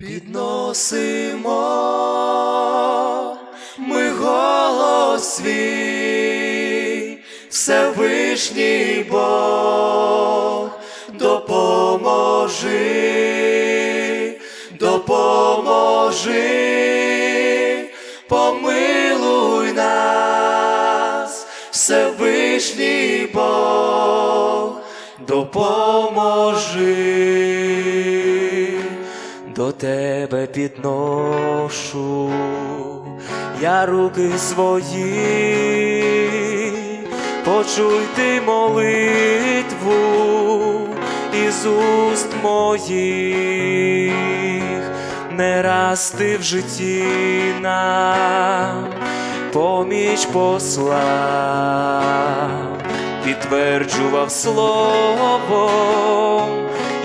Підносимо ми голос свій, Всевишній Бог, допоможи, допоможи, помилуй нас, Всевишній Бог, допоможи до тебе підношу. Я руки свої, почуй ти молитву із уст моїх, не раз ти в житті нам поміч послав, підтверджував словом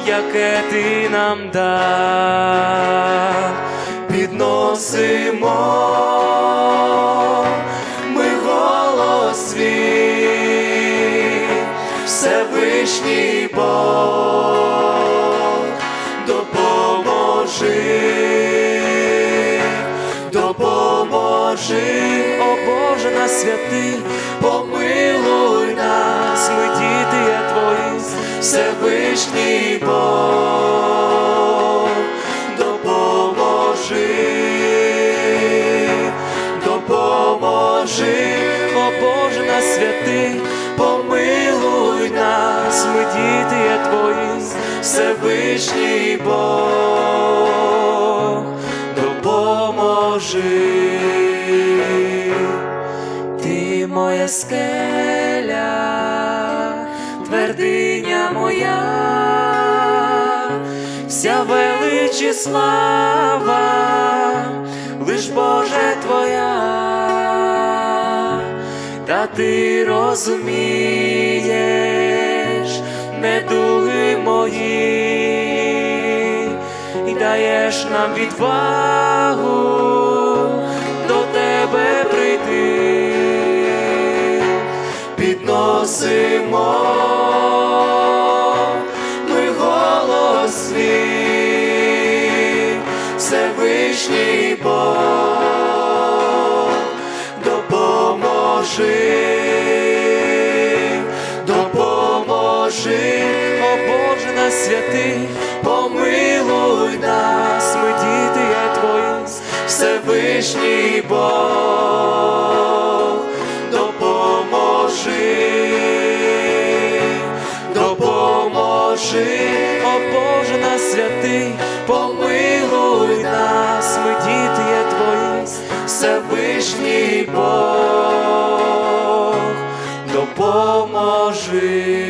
яке ти нам дав, підносимо ми голос свій, Всевишній Бог, допоможи, допоможи, о Боже на святий, помилуй нас, ми діти твої. Всевишній допоможи, о Боже на святий, помилуй нас, ми діти є твої, Всевишній Бог, допоможи, ти моя скеля твердиня моя, вся велич і слава, та ти розумієш недуги мої і даєш нам відвагу допоможи, о Боже на святий, помилуй нас, ми діти є твої, Всевишній Бог, допоможи, допоможи, о Боже на святий, помилуй нас, ми діти є твої, Всевишній Бог, допоможи.